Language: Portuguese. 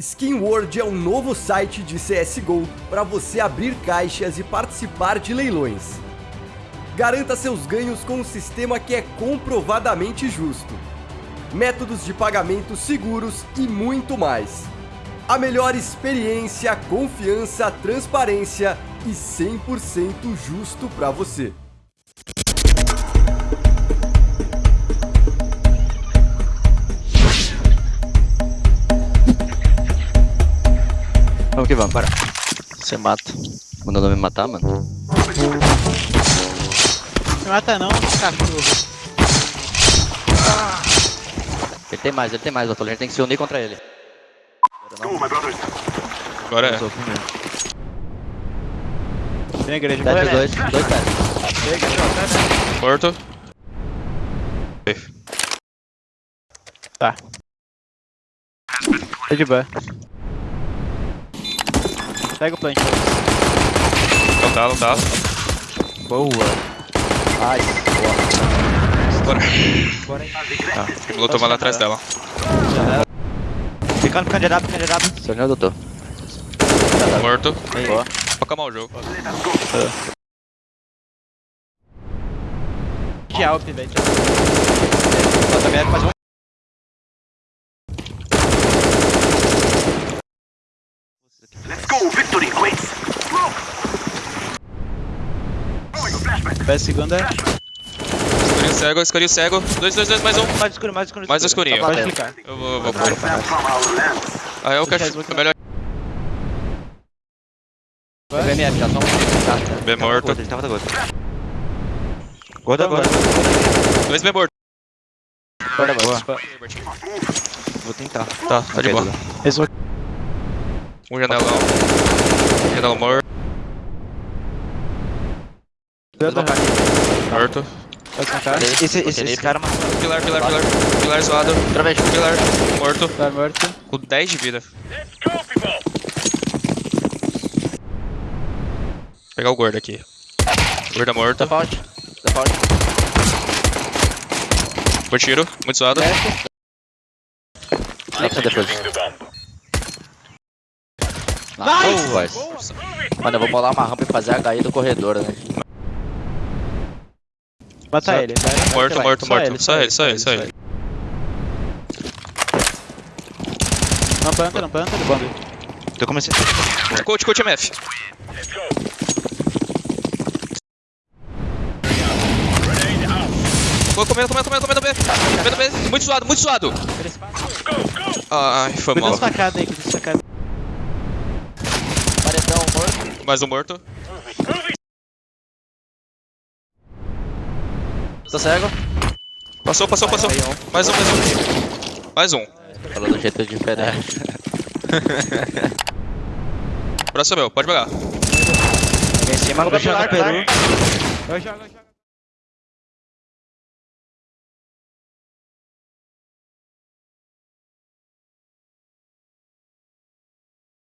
Skin World é um novo site de CSGO para você abrir caixas e participar de leilões. Garanta seus ganhos com um sistema que é comprovadamente justo. Métodos de pagamento seguros e muito mais. A melhor experiência, confiança, transparência e 100% justo para você. Que vamos, para. Você mata. Mandando me matar, mano? Não mata não, cachorro. Ele tem mais, ele tem mais, Bartolo. A gente tem que se unir contra ele. Agora é. Tem igreja. Vai, dois, dois dead. Morto. Tá. Tá de boa. Pega o plant. Não tá, não tá. Boa. Ai, Bora. Bora aí. Tá. Vou tomar lá atrás dela. Ficando candidato, candidato. Seu senhor doutor. Morto. Boa. Vou acalmar o jogo. De Alp, velho. Também é quase um. Vai segunda. Escurinho cego, escurinho cego. Dois, dois, dois, mais um. Mais escuro, mais escuro. Mais escurinho. Pode clicar. Eu vou, eu vou pôr. Ah, é o cachorro. É melhor. Pega MF, já só um. Tá, B morto. Ele tava gordo. Gorda agora. Dois B morto. Gordo boa. Vou tentar. Tá, tá de boa. Um janelão. Janela morto. Morto. Esse, esse, esse cara matou. Pilar, pilar, pilar. Pilar zoado. Vez. Pilar. Morto. Tá morto. Com 10 de vida. Pegar o gordo aqui. Gordo morto. Default. Default. Por tiro. Muito zoado. Nexa depois. Nice! Boas. Mano, eu vou bolar uma rampa e fazer a HI do corredor, né? Mata ele. vai. Morto, Vai. morto, morto. Só ele, só ele, só ele. Não planta, não planta, bomba. Eu comecei. Coach, coach MF. Vou comendo, comendo, comendo, comendo B. Comendo B. Muito suado, muito suado. Ai, foi Cuida mal. aí, cuida das facadas. Paredão morto. Mais um morto. Tô cego. Passou, passou, passou. Mais um, mais um. Mais um. Falou do jeito diferente. Próximo é meu, pode pegar. Em cima do pilar, Peru. Eu jogo, eu jogo.